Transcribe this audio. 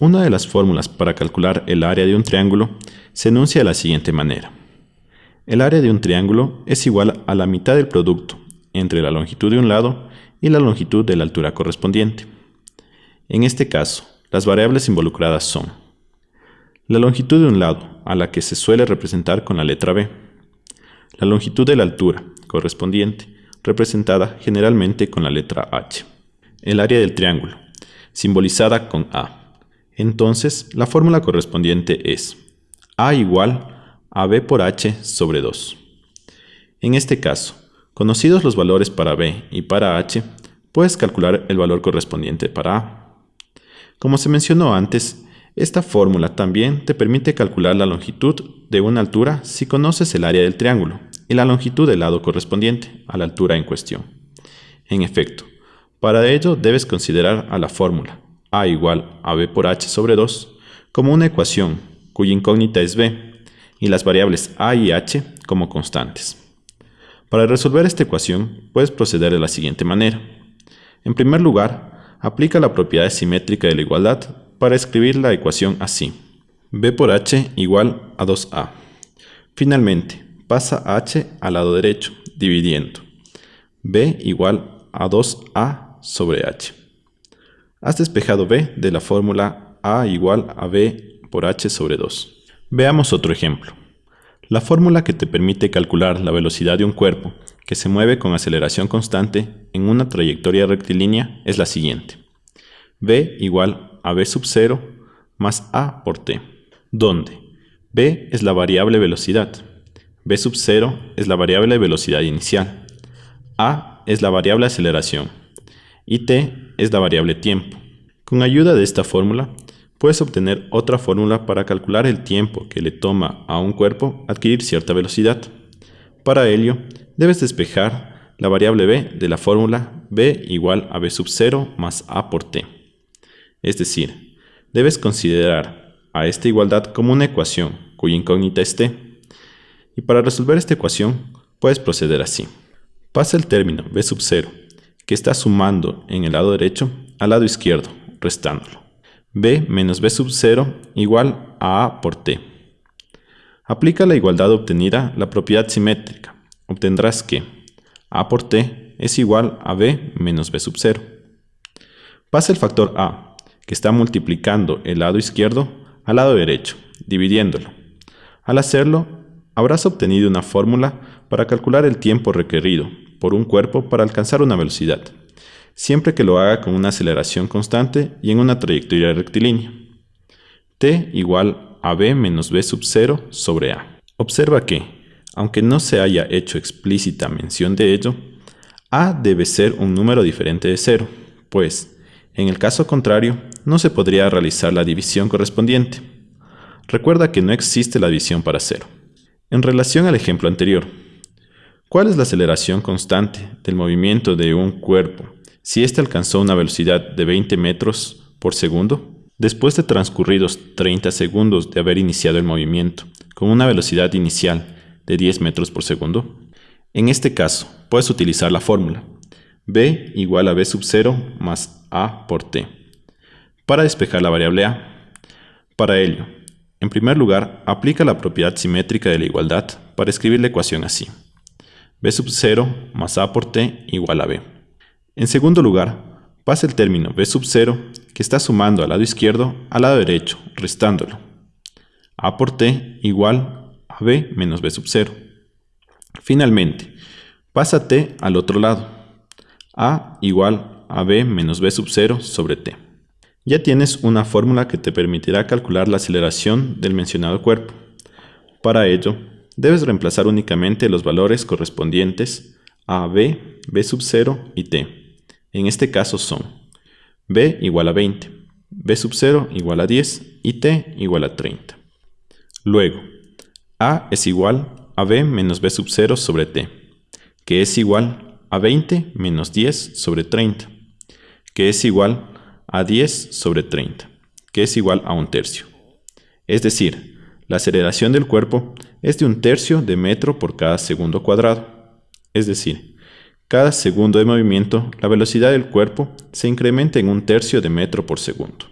Una de las fórmulas para calcular el área de un triángulo se enuncia de la siguiente manera. El área de un triángulo es igual a la mitad del producto entre la longitud de un lado y la longitud de la altura correspondiente. En este caso, las variables involucradas son la longitud de un lado, a la que se suele representar con la letra B, la longitud de la altura correspondiente, representada generalmente con la letra H, el área del triángulo, simbolizada con A. Entonces, la fórmula correspondiente es A igual a B por H sobre 2. En este caso, conocidos los valores para B y para H, puedes calcular el valor correspondiente para A. Como se mencionó antes, esta fórmula también te permite calcular la longitud de una altura si conoces el área del triángulo y la longitud del lado correspondiente a la altura en cuestión. En efecto, para ello debes considerar a la fórmula a igual a b por h sobre 2 como una ecuación cuya incógnita es b y las variables a y h como constantes. Para resolver esta ecuación puedes proceder de la siguiente manera. En primer lugar, aplica la propiedad simétrica de la igualdad para escribir la ecuación así. b por h igual a 2a. Finalmente, pasa h al lado derecho, dividiendo. b igual a 2a sobre h. Has despejado b de la fórmula a igual a b por h sobre 2. Veamos otro ejemplo. La fórmula que te permite calcular la velocidad de un cuerpo que se mueve con aceleración constante en una trayectoria rectilínea es la siguiente. v igual a b sub 0 más a por t, donde b es la variable velocidad, b sub 0 es la variable velocidad inicial, a es la variable aceleración y t es la variable tiempo. Con ayuda de esta fórmula, puedes obtener otra fórmula para calcular el tiempo que le toma a un cuerpo adquirir cierta velocidad. Para ello, debes despejar la variable b de la fórmula b igual a b sub 0 más a por t. Es decir, debes considerar a esta igualdad como una ecuación cuya incógnita es t. Y para resolver esta ecuación, puedes proceder así. Pasa el término b sub 0 que está sumando en el lado derecho al lado izquierdo, restándolo. b menos b sub 0 igual a a por t. Aplica la igualdad obtenida la propiedad simétrica. Obtendrás que a por t es igual a b menos b sub 0. Pasa el factor a, que está multiplicando el lado izquierdo al lado derecho, dividiéndolo. Al hacerlo, habrás obtenido una fórmula para calcular el tiempo requerido por un cuerpo para alcanzar una velocidad, siempre que lo haga con una aceleración constante y en una trayectoria rectilínea. t igual a b menos b sub 0 sobre a. Observa que, aunque no se haya hecho explícita mención de ello, a debe ser un número diferente de 0, pues, en el caso contrario, no se podría realizar la división correspondiente. Recuerda que no existe la división para 0. En relación al ejemplo anterior, ¿Cuál es la aceleración constante del movimiento de un cuerpo si éste alcanzó una velocidad de 20 metros por segundo? Después de transcurridos 30 segundos de haber iniciado el movimiento con una velocidad inicial de 10 metros por segundo, en este caso puedes utilizar la fórmula b igual a b sub 0 más a por t para despejar la variable a. Para ello, en primer lugar, aplica la propiedad simétrica de la igualdad para escribir la ecuación así b sub 0 más a por t igual a b. En segundo lugar, pasa el término b sub 0 que está sumando al lado izquierdo al lado derecho, restándolo. a por t igual a b menos b sub 0. Finalmente, pasa t al otro lado. a igual a b menos b sub 0 sobre t. Ya tienes una fórmula que te permitirá calcular la aceleración del mencionado cuerpo. Para ello, debes reemplazar únicamente los valores correspondientes a b, b sub 0 y t. En este caso son b igual a 20, b sub 0 igual a 10 y t igual a 30. Luego, a es igual a b menos b sub 0 sobre t, que es igual a 20 menos 10 sobre 30, que es igual a 10 sobre 30, que es igual a un tercio. Es decir, la aceleración del cuerpo es de un tercio de metro por cada segundo cuadrado. Es decir, cada segundo de movimiento, la velocidad del cuerpo se incrementa en un tercio de metro por segundo.